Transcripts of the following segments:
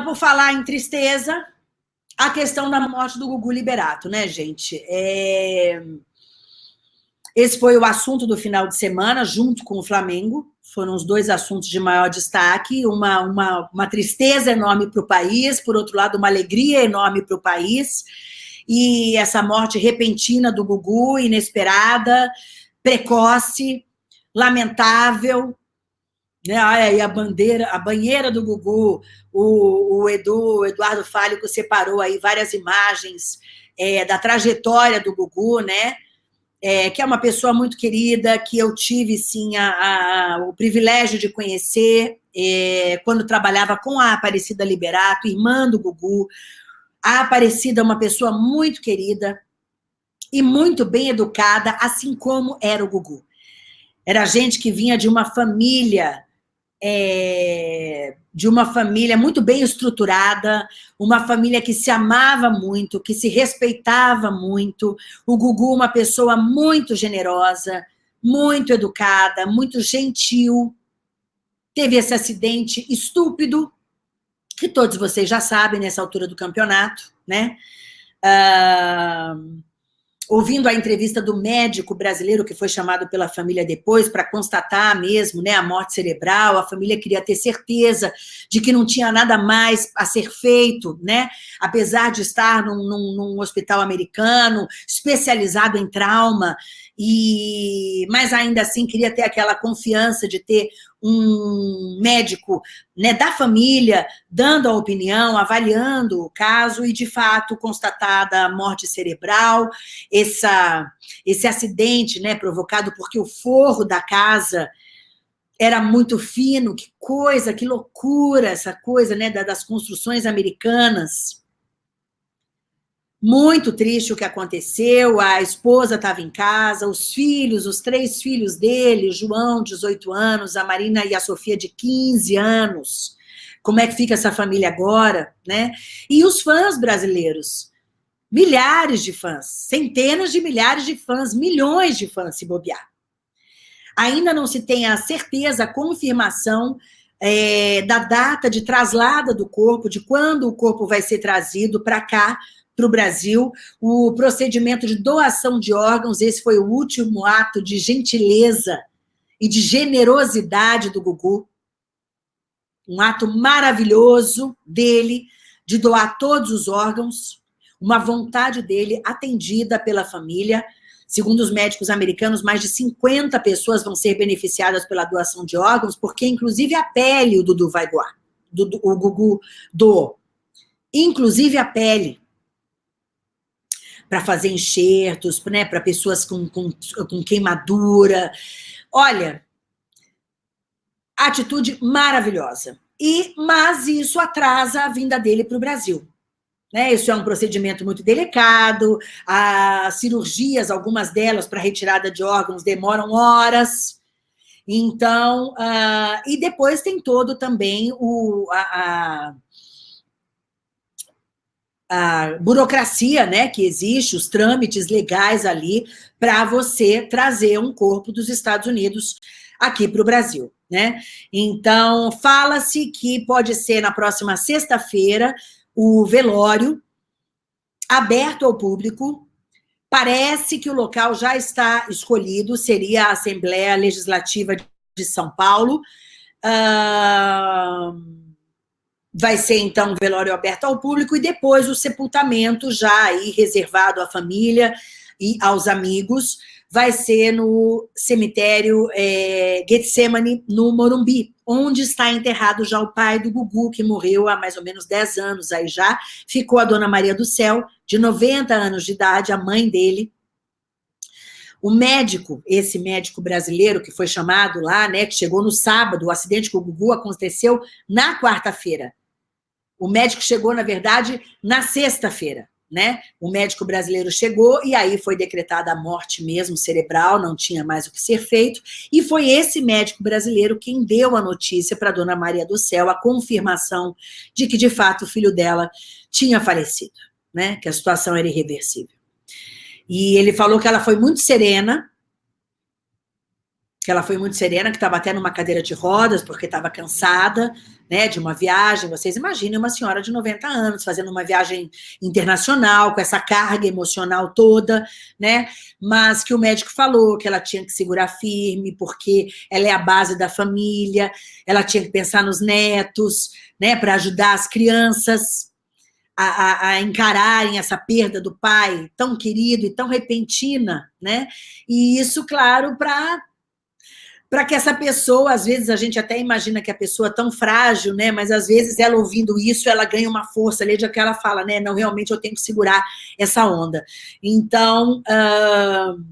por falar em tristeza, a questão da morte do Gugu Liberato, né, gente? É... Esse foi o assunto do final de semana, junto com o Flamengo. Foram os dois assuntos de maior destaque. Uma, uma, uma tristeza enorme para o país, por outro lado, uma alegria enorme para o país. E essa morte repentina do Gugu, inesperada, precoce, lamentável, né? Olha aí a bandeira, a banheira do Gugu, o, o Edu, o Eduardo Fálico separou aí várias imagens é, da trajetória do Gugu, né? É, que é uma pessoa muito querida, que eu tive, sim, a, a, o privilégio de conhecer é, quando trabalhava com a Aparecida Liberato, irmã do Gugu. A Aparecida é uma pessoa muito querida e muito bem educada, assim como era o Gugu. Era gente que vinha de uma família é, de uma família muito bem estruturada, uma família que se amava muito, que se respeitava muito. O Gugu, uma pessoa muito generosa, muito educada, muito gentil. Teve esse acidente estúpido, que todos vocês já sabem nessa altura do campeonato, né? Uh, ouvindo a entrevista do médico brasileiro que foi chamado pela família depois para constatar mesmo né, a morte cerebral, a família queria ter certeza de que não tinha nada mais a ser feito, né? apesar de estar num, num, num hospital americano especializado em trauma, e mas ainda assim queria ter aquela confiança de ter um médico né, da família dando a opinião, avaliando o caso e, de fato, constatada a morte cerebral, essa, esse acidente né, provocado porque o forro da casa era muito fino, que coisa, que loucura essa coisa né, das construções americanas, muito triste o que aconteceu, a esposa estava em casa, os filhos, os três filhos dele, João, 18 anos, a Marina e a Sofia, de 15 anos. Como é que fica essa família agora, né? E os fãs brasileiros, milhares de fãs, centenas de milhares de fãs, milhões de fãs, se bobear. Ainda não se tem a certeza, a confirmação é, da data de traslada do corpo, de quando o corpo vai ser trazido para cá, para o Brasil, o procedimento de doação de órgãos, esse foi o último ato de gentileza e de generosidade do Gugu, um ato maravilhoso dele, de doar todos os órgãos, uma vontade dele atendida pela família, segundo os médicos americanos, mais de 50 pessoas vão ser beneficiadas pela doação de órgãos, porque inclusive a pele o Dudu vai doar, o Gugu doou, inclusive a pele, para fazer enxertos, né, para pessoas com, com, com queimadura. Olha, atitude maravilhosa. E, mas isso atrasa a vinda dele para o Brasil. Né? Isso é um procedimento muito delicado, as cirurgias, algumas delas para retirada de órgãos, demoram horas. Então, uh, e depois tem todo também o, a, a a burocracia né, que existe, os trâmites legais ali para você trazer um corpo dos Estados Unidos aqui para o Brasil. Né? Então, fala-se que pode ser na próxima sexta-feira o velório aberto ao público. Parece que o local já está escolhido, seria a Assembleia Legislativa de São Paulo. Vai ser, então, um velório aberto ao público e depois o sepultamento já aí reservado à família e aos amigos, vai ser no cemitério é, Getsemane, no Morumbi, onde está enterrado já o pai do Gugu, que morreu há mais ou menos 10 anos aí já, ficou a dona Maria do Céu, de 90 anos de idade, a mãe dele, o médico, esse médico brasileiro que foi chamado lá, né, que chegou no sábado, o acidente com o Gugu aconteceu na quarta-feira. O médico chegou, na verdade, na sexta-feira, né? O médico brasileiro chegou e aí foi decretada a morte mesmo cerebral, não tinha mais o que ser feito, e foi esse médico brasileiro quem deu a notícia para dona Maria do Céu, a confirmação de que, de fato, o filho dela tinha falecido, né? Que a situação era irreversível. E ele falou que ela foi muito serena, que ela foi muito serena, que estava até numa cadeira de rodas, porque estava cansada, né, de uma viagem. Vocês imaginem uma senhora de 90 anos fazendo uma viagem internacional, com essa carga emocional toda, né, mas que o médico falou que ela tinha que segurar firme, porque ela é a base da família, ela tinha que pensar nos netos, né, para ajudar as crianças, a, a, a, encararem essa perda do pai tão querido e tão repentina, né? E isso, claro, para para que essa pessoa, às vezes a gente até imagina que a pessoa é tão frágil, né? Mas às vezes ela ouvindo isso, ela ganha uma força ali de que ela fala, né? Não, realmente eu tenho que segurar essa onda. Então, uh...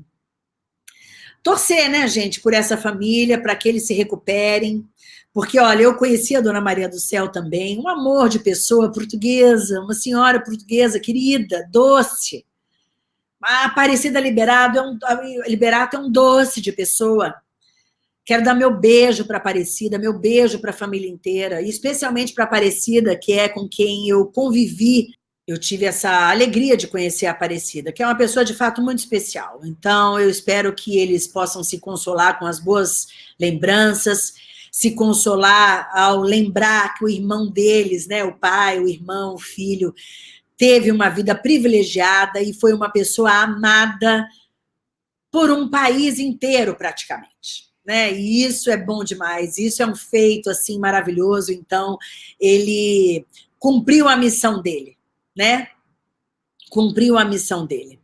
torcer, né, gente, por essa família, para que eles se recuperem. Porque, olha, eu conheci a Dona Maria do Céu também, um amor de pessoa portuguesa, uma senhora portuguesa querida, doce. A Aparecida Liberado é um, Liberato é um doce de pessoa Quero dar meu beijo para a Aparecida, meu beijo para a família inteira, especialmente para a Aparecida, que é com quem eu convivi. Eu tive essa alegria de conhecer a Aparecida, que é uma pessoa de fato muito especial. Então, eu espero que eles possam se consolar com as boas lembranças, se consolar ao lembrar que o irmão deles, né, o pai, o irmão, o filho, teve uma vida privilegiada e foi uma pessoa amada por um país inteiro, praticamente né? E isso é bom demais, isso é um feito assim maravilhoso. Então, ele cumpriu a missão dele, né? Cumpriu a missão dele.